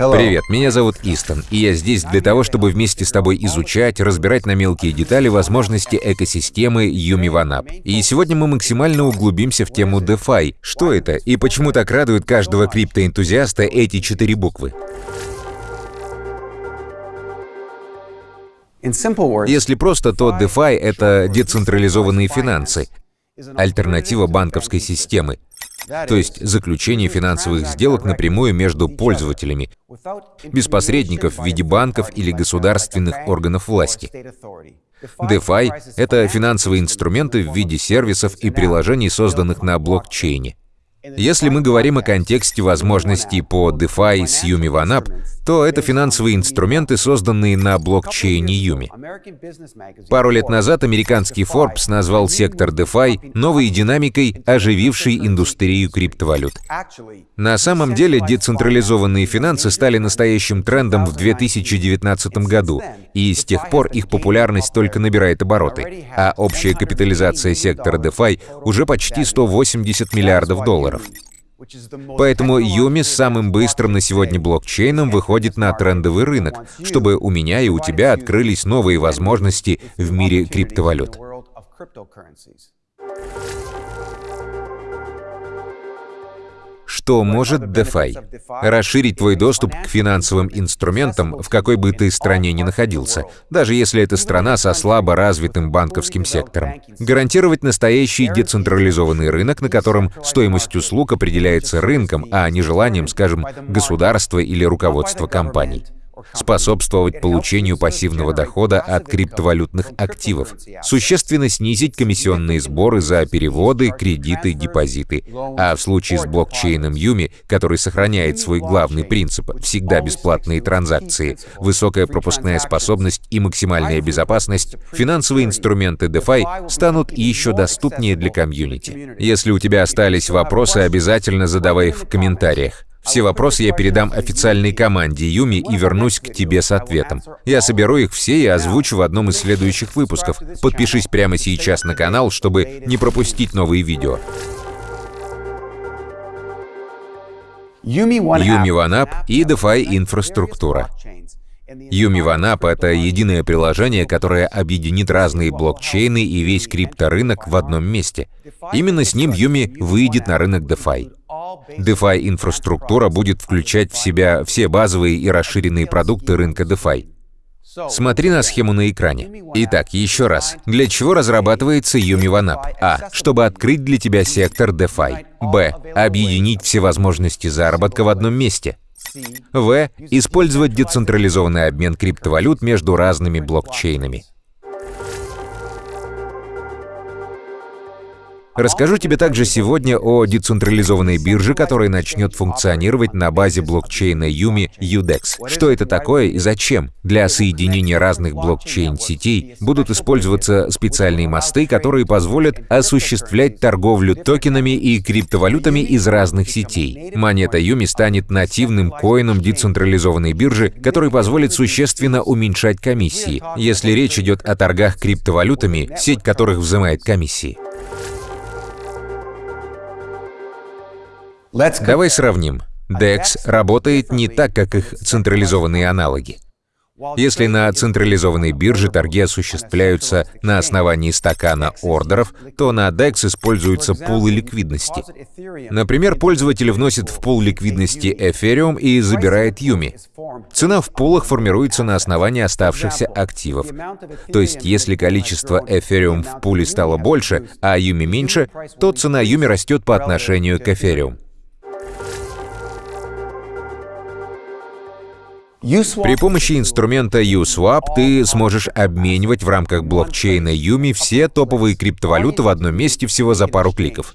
Привет, меня зовут Истон, и я здесь для того, чтобы вместе с тобой изучать, разбирать на мелкие детали возможности экосистемы Юми Ванап. И сегодня мы максимально углубимся в тему DeFi. Что это и почему так радуют каждого криптоэнтузиаста эти четыре буквы? Если просто, то DeFi — это децентрализованные финансы, альтернатива банковской системы, то есть заключение финансовых сделок напрямую между пользователями, без посредников в виде банков или государственных органов власти. DeFi — это финансовые инструменты в виде сервисов и приложений, созданных на блокчейне. Если мы говорим о контексте возможностей по DeFi с Yumi OneUp, то это финансовые инструменты, созданные на блокчейне Юми. Пару лет назад американский Forbes назвал сектор DeFi новой динамикой, оживившей индустрию криптовалют. На самом деле, децентрализованные финансы стали настоящим трендом в 2019 году, и с тех пор их популярность только набирает обороты, а общая капитализация сектора DeFi уже почти 180 миллиардов долларов долларов. Поэтому Юми самым быстрым на сегодня блокчейном выходит на трендовый рынок, чтобы у меня и у тебя открылись новые возможности в мире криптовалют. Что может DeFi? Расширить твой доступ к финансовым инструментам, в какой бы ты стране ни находился, даже если это страна со слабо развитым банковским сектором. Гарантировать настоящий децентрализованный рынок, на котором стоимость услуг определяется рынком, а не желанием, скажем, государства или руководства компаний способствовать получению пассивного дохода от криптовалютных активов, существенно снизить комиссионные сборы за переводы, кредиты, депозиты. А в случае с блокчейном Юми, который сохраняет свой главный принцип — всегда бесплатные транзакции, высокая пропускная способность и максимальная безопасность, финансовые инструменты DeFi станут еще доступнее для комьюнити. Если у тебя остались вопросы, обязательно задавай их в комментариях. Все вопросы я передам официальной команде Юми и вернусь к тебе с ответом. Я соберу их все и озвучу в одном из следующих выпусков. Подпишись прямо сейчас на канал, чтобы не пропустить новые видео. Юми OneUp и DeFi инфраструктура. Юми OneUp — это единое приложение, которое объединит разные блокчейны и весь крипторынок в одном месте. Именно с ним Юми выйдет на рынок DeFi. DeFi-инфраструктура будет включать в себя все базовые и расширенные продукты рынка DeFi. Смотри на схему на экране. Итак, еще раз. Для чего разрабатывается Yumi OneUp? А. Чтобы открыть для тебя сектор DeFi. Б. Объединить все возможности заработка в одном месте. В. Использовать децентрализованный обмен криптовалют между разными блокчейнами. Расскажу тебе также сегодня о децентрализованной бирже, которая начнет функционировать на базе блокчейна Юми UDEX. Что это такое и зачем? Для соединения разных блокчейн-сетей будут использоваться специальные мосты, которые позволят осуществлять торговлю токенами и криптовалютами из разных сетей. Монета Юми станет нативным коином децентрализованной биржи, который позволит существенно уменьшать комиссии, если речь идет о торгах криптовалютами, сеть которых взимает комиссии. Давай сравним. DEX работает не так, как их централизованные аналоги. Если на централизованной бирже торги осуществляются на основании стакана ордеров, то на DEX используются пулы ликвидности. Например, пользователь вносит в пул ликвидности Ethereum и забирает Юми. Цена в пулах формируется на основании оставшихся активов. То есть, если количество Ethereum в пуле стало больше, а Юми меньше, то цена Юми растет по отношению к Ethereum. При помощи инструмента USwap ты сможешь обменивать в рамках блокчейна Юми все топовые криптовалюты в одном месте всего за пару кликов.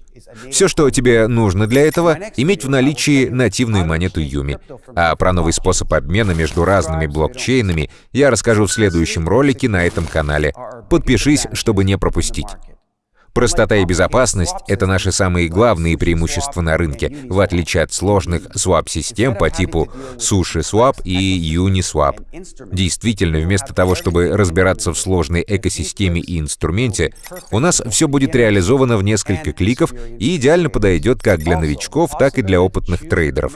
Все, что тебе нужно для этого, иметь в наличии нативную монету Юми. А про новый способ обмена между разными блокчейнами я расскажу в следующем ролике на этом канале. Подпишись, чтобы не пропустить. Простота и безопасность — это наши самые главные преимущества на рынке, в отличие от сложных swap-систем по типу SushiSwap и Uniswap. Действительно, вместо того, чтобы разбираться в сложной экосистеме и инструменте, у нас все будет реализовано в несколько кликов и идеально подойдет как для новичков, так и для опытных трейдеров.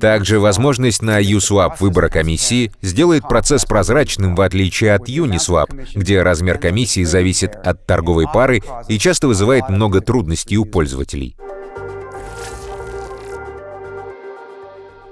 Также возможность на USWAP выбора комиссии сделает процесс прозрачным в отличие от Uniswap, где размер комиссии зависит от торговой пары и часто вызывает много трудностей у пользователей.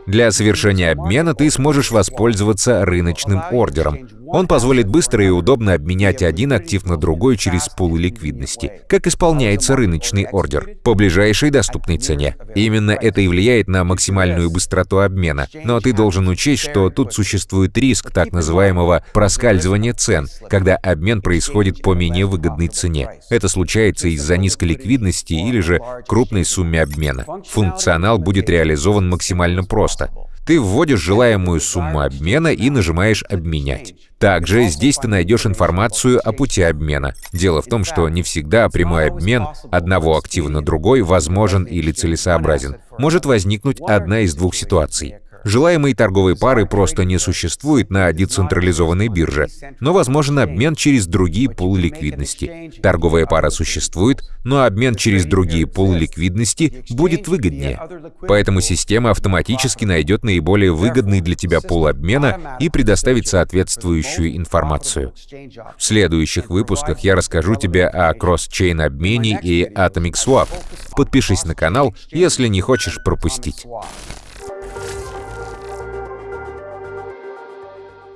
Для совершения обмена ты сможешь воспользоваться рыночным ордером. Он позволит быстро и удобно обменять один актив на другой через пул ликвидности. Как исполняется рыночный ордер? По ближайшей доступной цене. Именно это и влияет на максимальную быстроту обмена. Но ты должен учесть, что тут существует риск так называемого проскальзывания цен, когда обмен происходит по менее выгодной цене. Это случается из-за низкой ликвидности или же крупной сумме обмена. Функционал будет реализован максимально просто. Ты вводишь желаемую сумму обмена и нажимаешь «Обменять». Также здесь ты найдешь информацию о пути обмена. Дело в том, что не всегда прямой обмен одного актива на другой возможен или целесообразен. Может возникнуть одна из двух ситуаций. Желаемой торговой пары просто не существует на децентрализованной бирже, но возможен обмен через другие пулы ликвидности. Торговая пара существует, но обмен через другие пулы ликвидности будет выгоднее. Поэтому система автоматически найдет наиболее выгодный для тебя пул обмена и предоставит соответствующую информацию. В следующих выпусках я расскажу тебе о кросс-чейн обмене и Atomic Swap. Подпишись на канал, если не хочешь пропустить.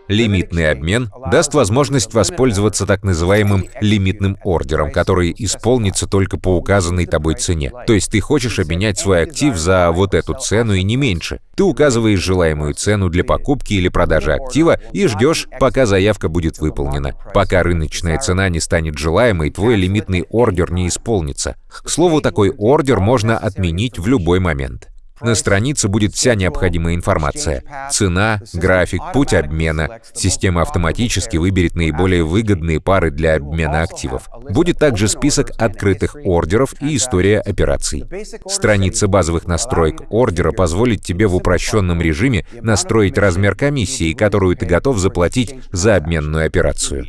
Лимитный обмен даст возможность воспользоваться так называемым лимитным ордером, который исполнится только по указанной тобой цене. То есть ты хочешь обменять свой актив за вот эту цену и не меньше. Ты указываешь желаемую цену для покупки или продажи актива и ждешь, пока заявка будет выполнена. Пока рыночная цена не станет желаемой, твой лимитный ордер не исполнится. К слову, такой ордер можно отменить в любой момент. На странице будет вся необходимая информация. Цена, график, путь обмена. Система автоматически выберет наиболее выгодные пары для обмена активов. Будет также список открытых ордеров и история операций. Страница базовых настроек ордера позволит тебе в упрощенном режиме настроить размер комиссии, которую ты готов заплатить за обменную операцию.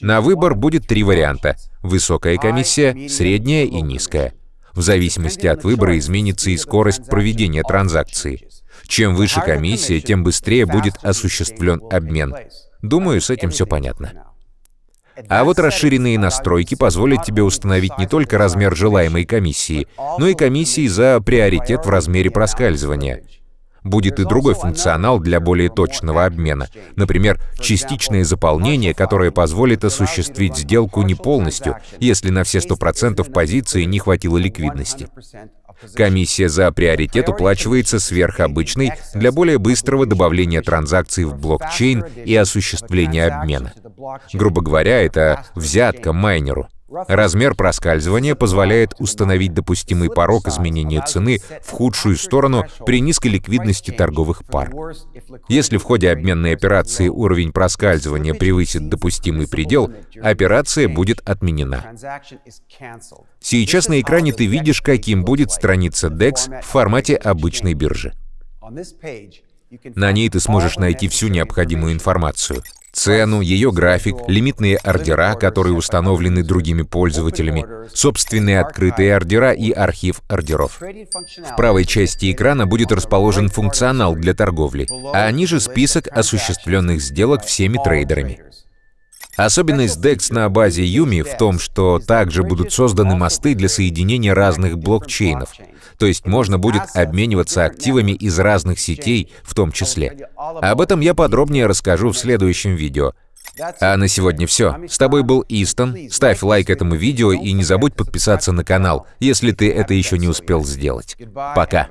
На выбор будет три варианта — высокая комиссия, средняя и низкая. В зависимости от выбора изменится и скорость проведения транзакции. Чем выше комиссия, тем быстрее будет осуществлен обмен. Думаю, с этим все понятно. А вот расширенные настройки позволят тебе установить не только размер желаемой комиссии, но и комиссии за приоритет в размере проскальзывания. Будет и другой функционал для более точного обмена. Например, частичное заполнение, которое позволит осуществить сделку не полностью, если на все 100% позиции не хватило ликвидности. Комиссия за приоритет уплачивается сверхобычной для более быстрого добавления транзакций в блокчейн и осуществления обмена. Грубо говоря, это взятка майнеру. Размер проскальзывания позволяет установить допустимый порог изменения цены в худшую сторону при низкой ликвидности торговых пар. Если в ходе обменной операции уровень проскальзывания превысит допустимый предел, операция будет отменена. Сейчас на экране ты видишь, каким будет страница DEX в формате обычной биржи. На ней ты сможешь найти всю необходимую информацию цену, ее график, лимитные ордера, которые установлены другими пользователями, собственные открытые ордера и архив ордеров. В правой части экрана будет расположен функционал для торговли, а ниже список осуществленных сделок всеми трейдерами. Особенность DEX на базе Юми в том, что также будут созданы мосты для соединения разных блокчейнов, то есть можно будет обмениваться активами из разных сетей в том числе. Об этом я подробнее расскажу в следующем видео. А на сегодня все. С тобой был Истон. Ставь лайк этому видео и не забудь подписаться на канал, если ты это еще не успел сделать. Пока.